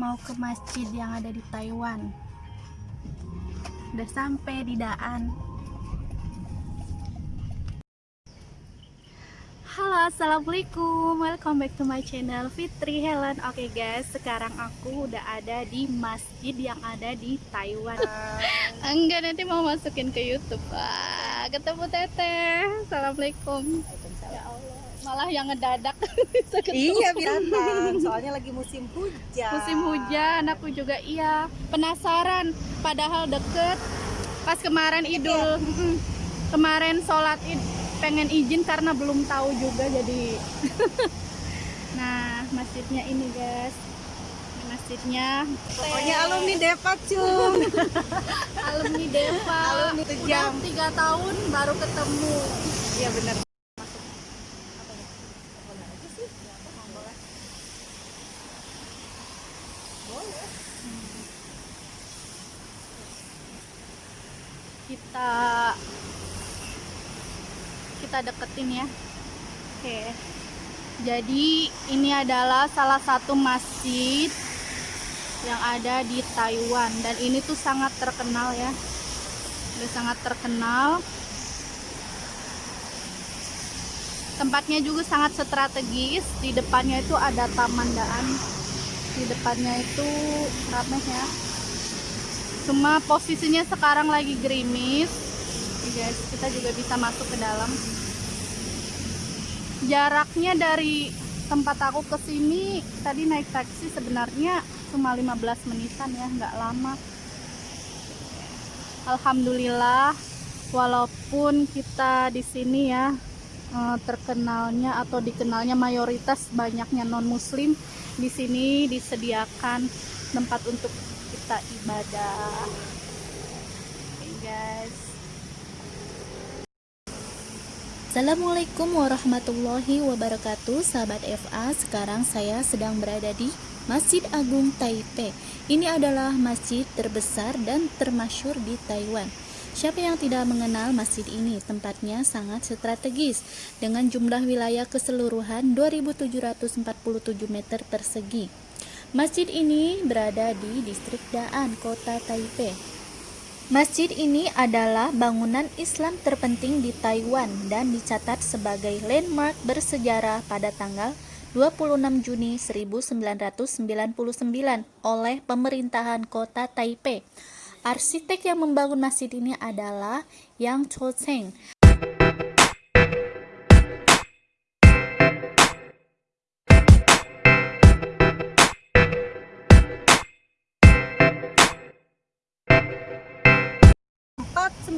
ke masjid yang ada di Taiwan. Udah sampai di Daan. Halo, assalamualaikum. Welcome back to my channel Fitri Helen. Oke guys, sekarang aku udah ada di masjid yang ada di Taiwan. Enggak, nanti mau masukin ke YouTube. Wah, ketemu Teteh. Assalamualaikum. Ya Allah, malah yang ngedadak. Iya binatang, soalnya lagi musim hujan. musim hujan aku juga iya. Penasaran padahal deket. Pas kemarin idul mm-mm. kemarin sholat id pengen izin karena belum tahu juga jadi. Nah masjidnya ini guys. Ini masjidnya. Pokoknya alumni Depak cum. alumni Deva Alumni udah tiga tahun baru ketemu. Iya benar. Kita kita deketin ya. Oke. Jadi ini adalah salah satu masjid yang ada di Taiwan. Dan ini tuh sangat terkenal ya. Udah sangat terkenal. Tempatnya juga sangat strategis. Di depannya itu ada taman daan. Di depannya itu ramai ya cuma posisinya sekarang lagi gerimis. Guys kita juga bisa masuk ke dalam. Jaraknya dari tempat aku ke sini tadi naik taksi sebenarnya cuma 15 menitan ya nggak lama. Alhamdulillah walaupun kita di sini ya eh, terkenalnya atau dikenalnya mayoritas banyaknya non muslim di sini disediakan tempat untuk kita ibadah. Oke guys. Assalamualaikum warahmatullahi wabarakatuh. Sahabat FA Sekarang saya sedang berada di Masjid Agung Taipei. Ini adalah masjid terbesar dan termasyur di Taiwan. Siapa yang tidak mengenal masjid ini? Tempatnya sangat strategis. Dengan jumlah wilayah keseluruhan 2747 meter persegi Masjid ini berada di distrik Daan, kota Taipei. Masjid ini adalah bangunan Islam terpenting di Taiwan dan dicatat sebagai landmark bersejarah pada tanggal 26 Juni 1999 oleh pemerintahan kota Taipei. Arsitek yang membangun masjid ini adalah Yang Cho Cheng,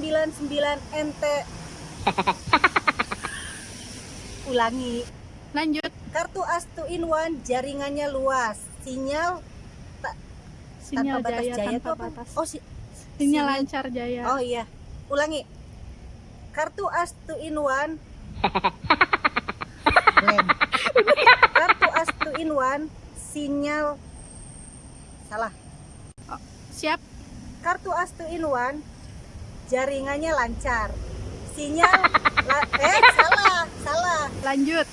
99 NT ulangi. Lanjut. Kartu as in one jaringannya luas. Sinyal ta sinyal tanpa batas jaya, jaya tanpa batas. Oh si sinyal lancar jaya. Oh iya. Ulangi. Kartu as in one. Kartu as in one sinyal salah. Oh, siap. Kartu as in one jaringannya lancar. Sinyal la- eh salah, salah. lanjut